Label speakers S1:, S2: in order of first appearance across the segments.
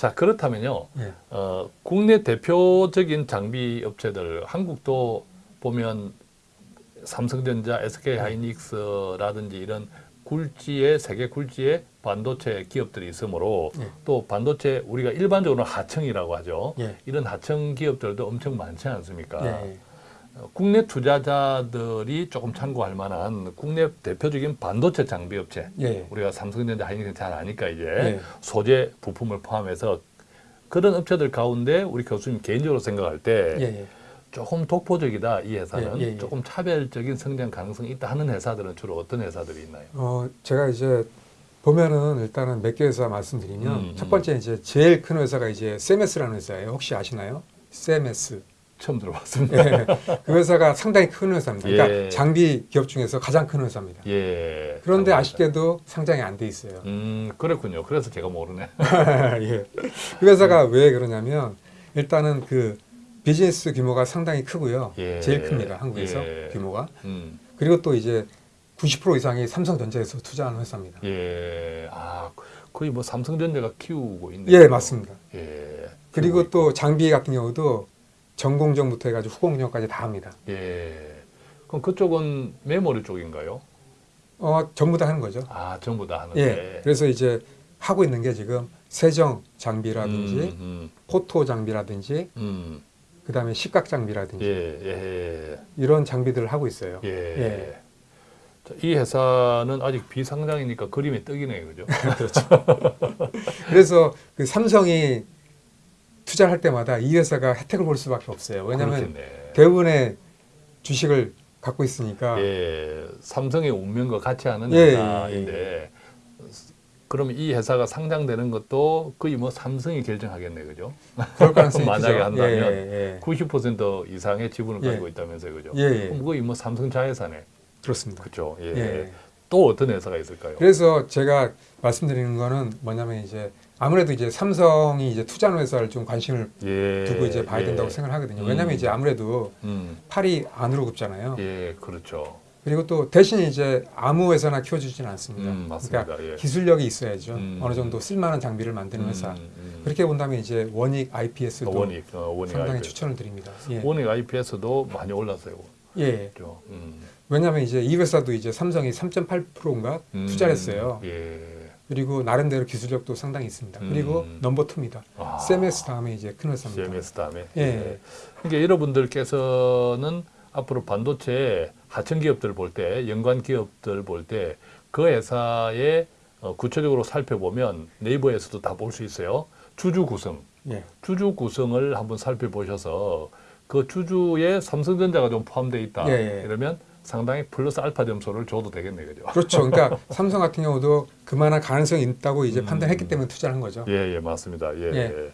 S1: 자 그렇다면요.
S2: 예.
S1: 어, 국내 대표적인 장비 업체들 한국도 보면 삼성전자, SK 하이닉스라든지 이런 굴지의 세계 굴지의 반도체 기업들이 있으므로
S2: 예.
S1: 또 반도체 우리가 일반적으로 하청이라고 하죠.
S2: 예.
S1: 이런 하청 기업들도 엄청 많지 않습니까?
S2: 예.
S1: 어, 국내 투자자들이 조금 참고할 만한 국내 대표적인 반도체 장비 업체
S2: 예.
S1: 우리가 삼성전자 하이닉스 잘 아니까 이제
S2: 예.
S1: 소재 부품을 포함해서 그런 업체들 가운데 우리 교수님 개인적으로 생각할 때
S2: 예. 예.
S1: 조금 독보적이다 이 회사는
S2: 예, 예, 예.
S1: 조금 차별적인 성장 가능성이 있다 하는 회사들은 주로 어떤 회사들이 있나요?
S2: 어, 제가 이제 보면은 일단은 몇 개 회사 말씀드리면
S1: 음,
S2: 첫
S1: 음.
S2: 번째 이제 제일 큰 회사가 이제 세메스라는 회사예요. 혹시 아시나요? 세메스.
S1: 처음 들어봤습니다.
S2: 예. 그 회사가 상당히 큰 회사입니다. 그러니까
S1: 예.
S2: 장비 기업 중에서 가장 큰 회사입니다.
S1: 예.
S2: 그런데. 아쉽게도 상장이 안 돼 있어요.
S1: 음 그렇군요. 그래서 제가 모르네.
S2: 예. 그 회사가 왜 그러냐면 일단은 그 비즈니스 규모가 상당히 크고요.
S1: 예.
S2: 제일 큽니다. 한국에서
S1: 예.
S2: 규모가.
S1: 음.
S2: 그리고 또 이제 90% 이상이 삼성전자에서 투자하는 회사입니다.
S1: 예. 아 거의 뭐 삼성전자가 키우고 있는.
S2: 예, 맞습니다.
S1: 예.
S2: 그리고 또 장비 같은 경우도 전공정부터 해가지고 후공정까지 다 합니다.
S1: 예. 그럼 그쪽은 메모리 쪽인가요?
S2: 어, 전부 다 하는 거죠.
S1: 아 전부 다 하는데.
S2: 예. 그래서 이제 하고 있는 게 지금 세정 장비라든지
S1: 음,
S2: 포토 장비라든지
S1: 음, 음.
S2: 그다음에 식각 장비라든지
S1: 예, 예,
S2: 이런 장비들을 하고 있어요.
S1: 예. 예.
S2: 예.
S1: 자, 이 회사는 아직 비상장이니까 그림이 떡이네요, 그죠?
S2: 그래서 그 삼성이 투자를 할 때마다 이 회사가 혜택을 볼 수밖에 없어요. 왜냐하면
S1: 그렇겠네.
S2: 대부분의 주식을 갖고 있으니까
S1: 예, 삼성의 운명과 같이 하는
S2: 예, 예,
S1: 회사인데 그러면 이 회사가 상장되는 것도 거의 뭐 삼성이 결정하겠네, 그죠?
S2: 그럴 가능성이
S1: 만약에
S2: 크죠.
S1: 한다면
S2: 예, 예,
S1: 90% 이상의 지분을
S2: 예.
S1: 가지고 있다면서요, 그죠?
S2: 예, 예.
S1: 그럼 거의 뭐 삼성 자회사네,
S2: 그렇습니다.
S1: 그죠? 예.
S2: 예.
S1: 또 어떤 회사가 있을까요?
S2: 그래서 제가 말씀드리는 거는 뭐냐면 이제 아무래도 이제 삼성이 이제 투자하는 회사를 좀 관심을
S1: 예,
S2: 두고 이제 봐야
S1: 예.
S2: 된다고 생각하거든요.
S1: 음.
S2: 왜냐하면 이제 아무래도
S1: 음,
S2: 팔이 안으로 굽잖아요.
S1: 예, 그렇죠.
S2: 그리고 또 대신 이제 아무 회사나 키워주지는 않습니다.
S1: 음, 맞습니다.
S2: 그러니까
S1: 예.
S2: 기술력이 있어야죠.
S1: 음.
S2: 어느 정도 쓸만한 장비를 만드는 회사.
S1: 음, 음.
S2: 그렇게 본다면 이제 원익 IPS도
S1: 어, 원익, 어, 원익
S2: 상당히
S1: IPS.
S2: 추천을 드립니다. 예.
S1: 원익 IPS도 많이 올랐어요.
S2: 예.
S1: 음.
S2: 왜냐하면 이제 이 회사도 이제 삼성이 3.8%인가
S1: 음,
S2: 투자를 했어요.
S1: 예.
S2: 그리고 나름대로 기술력도 상당히 있습니다. 그리고
S1: 음.
S2: 넘버 투입니다.
S1: 아,
S2: CMS 다음에 이제 큰 회사입니다.
S1: CMS 다음에.
S2: 예.
S1: 그러니까 여러분들께서는 앞으로 반도체 하청 기업들 볼 때, 연관 기업들 볼 때 그 회사의 어, 구체적으로 살펴보면 네이버에서도 다 볼 수 있어요. 주주 구성,
S2: 예.
S1: 주주 구성을 한번 살펴보셔서 그 주주에 삼성전자가 좀 포함되어 있다.
S2: 예, 예.
S1: 이러면 상당히 플러스 알파 점수를 줘도 되겠네, 그죠?
S2: 그렇죠. 그러니까 삼성 같은 경우도 그만한 가능성이 있다고 이제
S1: 음.
S2: 판단했기 때문에 투자를 한 거죠.
S1: 예, 예, 맞습니다. 예,
S2: 예.
S1: 예.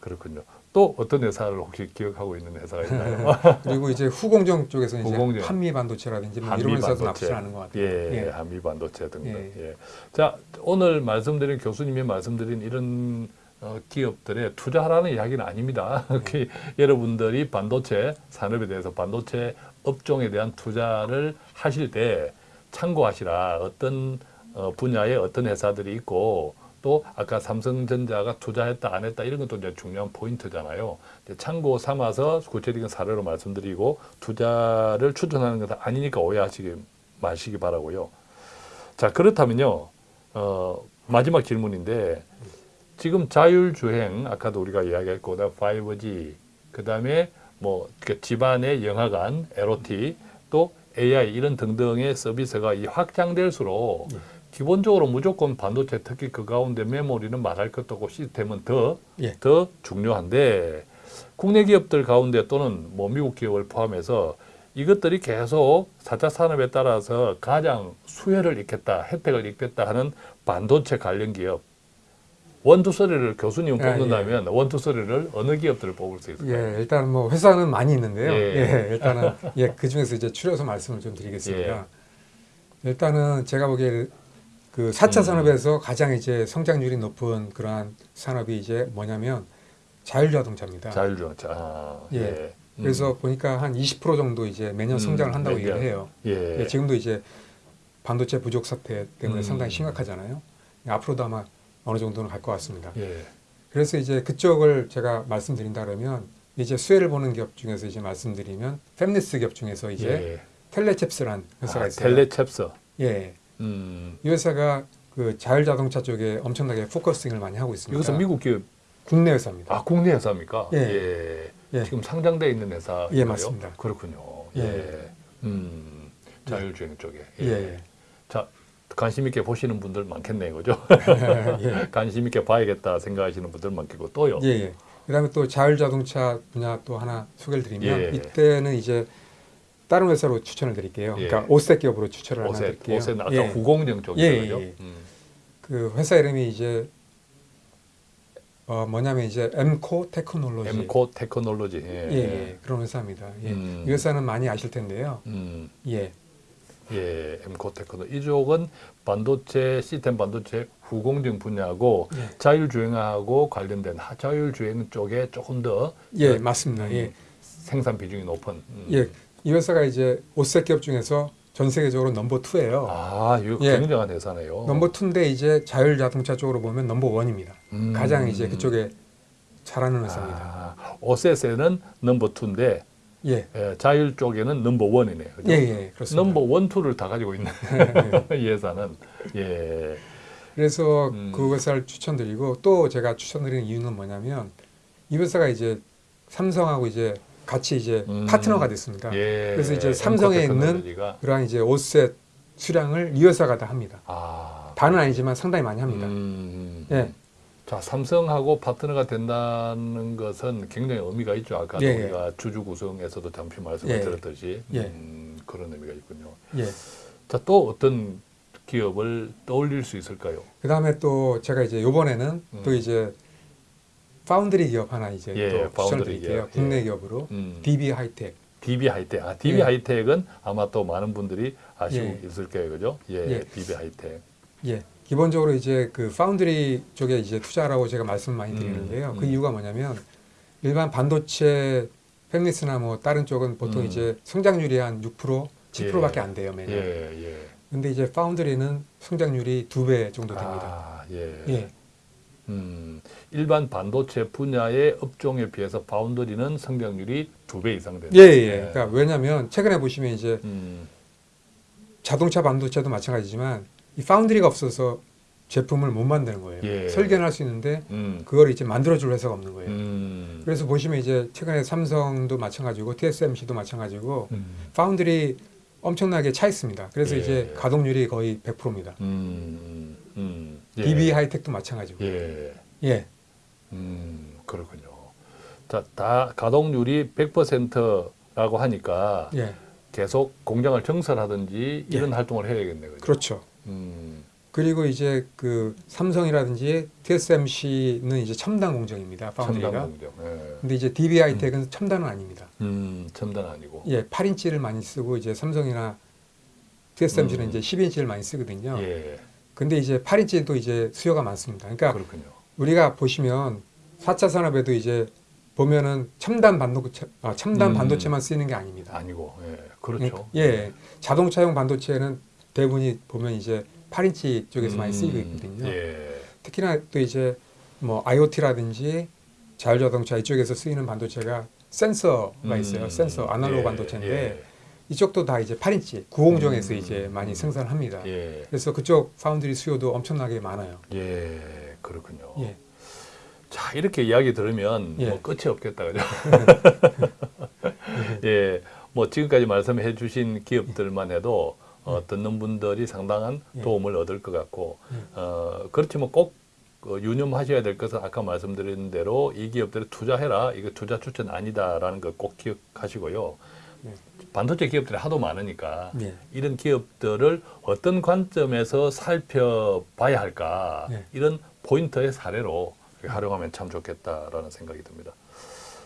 S1: 그렇군요. 또 어떤 회사를 혹시 기억하고 있는 회사가 있나요?
S2: 그리고 이제 후공정 쪽에서 이제
S1: 후공정.
S2: 한미 반도체라든지 뭐
S1: 한미
S2: 이런 회사도. 납치를 하는 것 같아요.
S1: 예,
S2: 예.
S1: 한미 반도체 등등.
S2: 예.
S1: 예. 자, 오늘 말씀드린 교수님이 말씀드린 이런 어, 기업들에 투자하라는 이야기는 아닙니다.
S2: 네.
S1: 그 여러분들이 반도체 산업에 대해서 반도체 업종에 대한 투자를 하실 때 참고하시라. 어떤 어, 분야에 어떤 회사들이 있고 또 아까 삼성전자가 투자했다 안 했다 이런 것도 이제 중요한 포인트잖아요. 참고 삼아서 구체적인 사례로 말씀드리고 투자를 추천하는 것은 아니니까 오해하시기 마시기 바라고요. 자 그렇다면요. 어, 마지막 질문인데 지금 자율주행 아까도 우리가 이야기했고 그다음 5G 그 다음에 뭐 이렇게 집안의 영화관 LOT 또 AI 이런 등등의 서비스가 이 확장될수록
S2: 예.
S1: 기본적으로 무조건 반도체 특히 그 가운데 메모리는 말할 것도 없고 시스템은 더
S2: 예.
S1: 더 중요한데 국내 기업들 가운데 또는 뭐 미국 기업을 포함해서 이것들이 계속 4차 산업에 따라서 가장 수혜를 입겠다, 혜택을 입겠다 하는 반도체 관련 기업 원투쓰리를 교수님
S2: 아,
S1: 뽑는다면 원투쓰리를 어느 기업들을 뽑을 수 있을까요?
S2: 예, 일단 뭐 회사는 많이 있는데요.
S1: 예.
S2: 예, 일단은 예, 그 중에서 이제 추려서 말씀을 좀 드리겠습니다. 일단은 제가 보기에 그 4차
S1: 음.
S2: 산업에서 가장 이제 성장률이 높은 그러한 산업이 이제 뭐냐면 자율자동차입니다.
S1: 자율주행차. 아,
S2: 예.
S1: 예. 음.
S2: 그래서 보니까 한 20% 정도 이제 매년
S1: 음,
S2: 성장을 한다고. 얘기를 해요.
S1: 예.
S2: 예, 지금도 이제 반도체 부족 사태 때문에
S1: 음.
S2: 상당히 심각하잖아요. 앞으로도 아마 어느 정도는 갈 것 같습니다.
S1: 예.
S2: 그래서 이제 그쪽을 제가 말씀드린다 그러면 이제 수혜를 보는 기업 중에서 이제 말씀드리면 팹리스 기업 중에서 이제
S1: 예.
S2: 텔레칩스란 회사가
S1: 아,
S2: 있어요.
S1: 텔레챕스.
S2: 예.
S1: 음.
S2: 이 회사가 그 자율 자동차 쪽에 엄청나게 focusing을 많이 하고 있습니다.
S1: 이것은 미국 기업
S2: 국내 회사입니다.
S1: 아 국내 회사입니까?
S2: 예.
S1: 예.
S2: 예.
S1: 지금 상장돼 있는 회사.
S2: 예, 맞습니다.
S1: 그렇군요.
S2: 예.
S1: 예. 음. 자율주행 쪽에.
S2: 예. 예.
S1: 자 관심 있게 보시는 분들 많겠네요, 그죠?
S2: 예.
S1: 관심 있게 봐야겠다 생각하시는 분들 많겠고 또요.
S2: 예, 예. 그다음에 또 자율 자동차 분야 또 하나 소개를 드리면
S1: 예.
S2: 이때는 이제 다른 회사로 추천을 드릴게요.
S1: 예.
S2: 그러니까 OSAT 기업으로 추천을 하나
S1: OSAT,
S2: 드릴게요.
S1: OSAT은 아까
S2: 예.
S1: 후공정 쪽이죠,
S2: 예? 예.
S1: 음.
S2: 그 회사 이름이 이제 어 뭐냐면 이제 엠코 테크놀로지.
S1: 엠코 테크놀로지. 예.
S2: 예, 예. 그런 회사입니다. 예.
S1: 음.
S2: 이 회사는 많이 아실 텐데요.
S1: 음.
S2: 예.
S1: 예, 엠코 테크노 이쪽은 반도체 시스템 반도체 후공정 분야고
S2: 예.
S1: 자율주행하고 관련된 하- 자율주행 쪽에 조금 더
S2: 예,
S1: 그,
S2: 맞습니다.
S1: 음,
S2: 예.
S1: 생산 비중이 높은. 음.
S2: 예. 이 회사가 이제 OSAT 기업 중에서 전 세계적으로 number two예요
S1: 아, 이거
S2: 예.
S1: 굉장한 회사네요.
S2: number two인데 이제 자율 자동차 쪽으로 보면 number one입니다
S1: 음.
S2: 가장 이제 그쪽에 잘하는 회사입니다.
S1: 아, OSAT에는 number two인데
S2: 예.
S1: 예, 자율 쪽에는 number one이네요. 그죠?
S2: 예, 예. 그렇습니다.
S1: Number one, two를 다 가지고 있는 이 회사는 예.
S2: 그래서
S1: 음.
S2: 그 회사를 추천드리고 또 제가 추천드리는 이유는 뭐냐면 이 회사가 이제 삼성하고 이제 같이 이제
S1: 음.
S2: 파트너가 됐습니다.
S1: 예.
S2: 그래서 이제 삼성에 있는 그러한 이제 OSAT 수량을 이 회사가 다 합니다.
S1: 아,
S2: 다는 아니지만 상당히 많이 합니다.
S1: 음,
S2: 예.
S1: 자, 삼성하고 파트너가 된다는 것은 굉장히 의미가 있죠. 아까
S2: 예, 예.
S1: 우리가 주주 구성에서도 잠시 말씀을
S2: 예, 예.
S1: 드렸듯이
S2: 예.
S1: 음, 그런 의미가 있군요.
S2: 예.
S1: 자, 또 어떤 기업을 떠올릴 수 있을까요?
S2: 그 다음에 또 제가 이제 요번에는
S1: 음.
S2: 또 이제 파운드리 기업 하나 이제
S1: 예,
S2: 또
S1: 파운드리
S2: 추천드릴게요.
S1: 기업.
S2: 국내
S1: 예.
S2: 기업으로
S1: 음,
S2: DB 하이텍.
S1: DB 하이텍. 아, DB
S2: 예.
S1: 하이텍은 아마 또 많은 분들이 아시고
S2: 예.
S1: 있을 거예요, 그죠? 예,
S2: 예.
S1: DB 하이텍.
S2: 예. 기본적으로 이제 그 파운드리 쪽에 이제 투자라고 제가 말씀을 많이
S1: 음,
S2: 드리는데요. 그
S1: 음.
S2: 이유가 뭐냐면 일반 반도체 팹리스나 뭐 다른 쪽은 보통
S1: 음.
S2: 이제 성장률이 한 6%, 10%밖에
S1: 예.
S2: 안 돼요, 매년.
S1: 예, 예.
S2: 근데 이제 파운드리는 성장률이 두 배 정도 됩니다.
S1: 아, 예.
S2: 예.
S1: 음, 일반 반도체 분야의 업종에 비해서 파운드리는 성장률이 두 배 이상 된다.
S2: 예, 예. 그러니까 왜냐면 최근에 보시면 이제
S1: 음,
S2: 자동차 반도체도 마찬가지지만 이 파운드리가 없어서 제품을 못 만드는 거예요.
S1: 예.
S2: 설계는 할 수 있는데
S1: 음,
S2: 그걸 이제 만들어줄 회사가 없는 거예요.
S1: 음,
S2: 그래서 보시면 이제 최근에 삼성도 마찬가지고 TSMC도 마찬가지고
S1: 음,
S2: 파운드리 엄청나게 차 있습니다. 그래서
S1: 예.
S2: 이제 가동률이 거의 100%입니다.
S1: 음, 음, 예.
S2: DB 하이텍도 마찬가지고.
S1: 예,
S2: 예.
S1: 음, 그렇군요. 자, 다 가동률이 100%라고 하니까
S2: 예.
S1: 계속 공장을 정설하든지 이런 활동을 해야겠네요. 그죠?
S2: 그렇죠.
S1: 음,
S2: 그리고 이제 그 삼성이라든지 TSMC는 이제 첨단 공정입니다. 파운드리가.
S1: 첨단 공정. 예.
S2: 근데 이제 DB 하이텍은 첨단은 아닙니다.
S1: 음, 첨단 아니고.
S2: 예, 8인치를 많이 쓰고 이제 삼성이나 TSMC는
S1: 음.
S2: 이제 12인치를 많이 쓰거든요.
S1: 예,
S2: 근데 이제 8인치도 이제 수요가 많습니다. 그러니까
S1: 그렇군요.
S2: 우리가 보시면 4차 산업에도 이제 보면은 첨단 반도체 아, 첨단
S1: 음.
S2: 반도체만 쓰이는 게 아닙니다.
S1: 아니고, 예, 그렇죠.
S2: 예. 자동차용 반도체는 대부분이 보면 이제 8인치 쪽에서 많이 쓰이고
S1: 음,
S2: 있거든요.
S1: 예.
S2: 특히나 또 이제 뭐 IoT라든지 자율자동차 이쪽에서 쓰이는 반도체가 센서가 있어요.
S1: 음,
S2: 센서 아날로그
S1: 예,
S2: 반도체인데 이쪽도 다 이제 8인치 구공정에서
S1: 음,
S2: 이제 많이
S1: 음.
S2: 생산을 합니다.
S1: 예,
S2: 그래서 그쪽 파운드리 수요도 엄청나게 많아요.
S1: 예, 그렇군요.
S2: 예.
S1: 자, 이렇게 이야기 들으면
S2: 예.
S1: 뭐 끝이 없겠다, 그죠? 예, 뭐 지금까지 말씀해 주신 기업들만 해도 어, 듣는 분들이 상당한
S2: 예.
S1: 도움을 얻을 것 같고,
S2: 예.
S1: 어, 그렇지만 꼭 어, 유념하셔야 될 것은 아까 말씀드린 대로 이 기업들에 투자해라. 이거 투자 추천 아니다라는 거꼭 기억하시고요.
S2: 네.
S1: 반도체 기업들이 하도 많으니까
S2: 예.
S1: 이런 기업들을 어떤 관점에서 살펴봐야 할까
S2: 네.
S1: 이런 포인트의 사례로 활용하면 참 좋겠다라는 생각이 듭니다.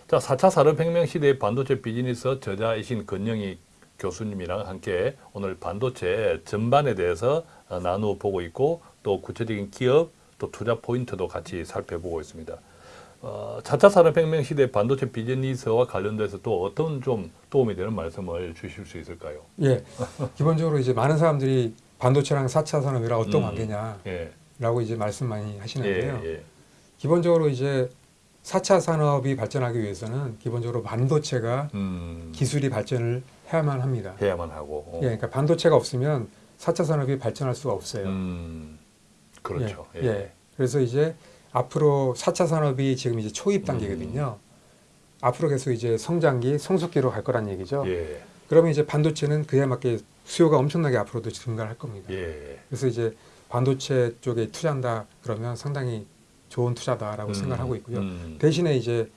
S1: 자, 4차 산업혁명 시대의 반도체 비즈니스 저자이신 건영희 교수님이랑 함께 오늘 반도체 전반에 대해서 어, 나누어 보고 있고 또 구체적인 기업 또 투자 포인트도 같이 살펴보고 있습니다. 어, 4차 산업혁명 시대 반도체 비즈니스와 관련돼서 또 어떤 좀 도움이 되는 말씀을 주실 수 있을까요?
S2: 예. 기본적으로 이제 많은 사람들이 반도체랑 4차 산업이랑 어떤
S1: 음.
S2: 관계냐라고
S1: 예,
S2: 이제 말씀 많이 하시는데요.
S1: 예, 예.
S2: 기본적으로 이제 4차 산업이 발전하기 위해서는 기본적으로 반도체가
S1: 음,
S2: 기술이 발전을 해야만 합니다.
S1: 해야만 하고. 어.
S2: 예, 그러니까 반도체가 없으면 4차 산업이 발전할 수가 없어요.
S1: 음, 그렇죠.
S2: 예, 예. 그래서 이제 앞으로 4차 산업이 지금 이제 초입 단계거든요.
S1: 음.
S2: 앞으로 계속 이제 성장기, 성숙기로 갈 거란 얘기죠.
S1: 예,
S2: 그러면 이제 반도체는 그에 맞게 수요가 엄청나게 앞으로도 증가할 겁니다.
S1: 예.
S2: 그래서 이제 반도체 쪽에 투자한다 그러면 상당히 좋은 투자다라고
S1: 음,
S2: 생각하고 있고요.
S1: 음.
S2: 대신에 이제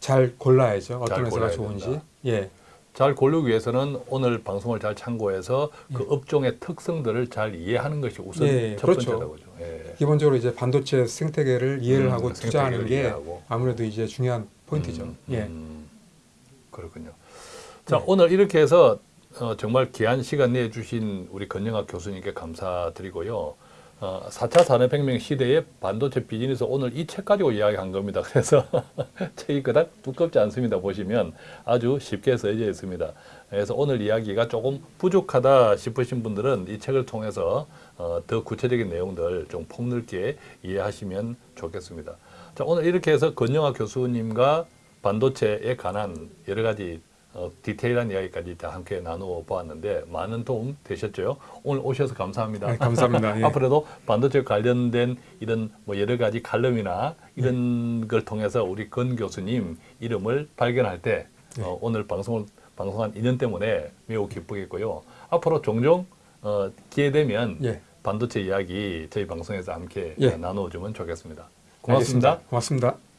S2: 잘 골라야죠.
S1: 잘
S2: 어떤 회사가
S1: 골라야
S2: 좋은지.
S1: 된다.
S2: 예.
S1: 잘 고르기 위해서는 오늘 방송을 잘 참고해서 그
S2: 예.
S1: 업종의 특성들을 잘 이해하는 것이 우선
S2: 예,
S1: 첫
S2: 그렇죠.
S1: 번째라고죠. 예.
S2: 기본적으로 이제 반도체 생태계를 이해를
S1: 음,
S2: 하고 투자하는 게
S1: 이해하고.
S2: 아무래도 이제 중요한 포인트죠.
S1: 음,
S2: 예.
S1: 음, 그렇군요. 자,
S2: 네.
S1: 오늘 이렇게 해서 어, 정말 귀한 시간 내주신 우리 건영학 교수님께 감사드리고요. 어, 4차 산업혁명 시대의 반도체 비즈니스 오늘 이 책 가지고 이야기한 겁니다. 그래서 책이 그닥 두껍지 않습니다. 보시면 아주 쉽게 써져 있습니다. 그래서 오늘 이야기가 조금 부족하다 싶으신 분들은 이 책을 통해서 어, 더 구체적인 내용들 좀 폭넓게 이해하시면 좋겠습니다. 자, 오늘 이렇게 해서 건영학 교수님과 반도체에 관한 여러 가지 어, 디테일한 이야기까지 다 함께 나누어 보았는데 많은 도움 되셨죠? 오늘 오셔서 감사합니다.
S2: 네, 감사합니다. 예.
S1: 앞으로도 반도체 관련된 이런 뭐 여러 가지 칼럼이나 이런 걸 통해서 우리 건 교수님 이름을 발견할 때
S2: 네.
S1: 어, 오늘 방송을 방송한 인연 때문에 매우 기쁘겠고요. 앞으로 종종 어, 기회 되면
S2: 예.
S1: 반도체 이야기 저희 방송에서 함께
S2: 예.
S1: 나누어주면 좋겠습니다. 고맙습니다.
S2: 알겠습니다. 고맙습니다.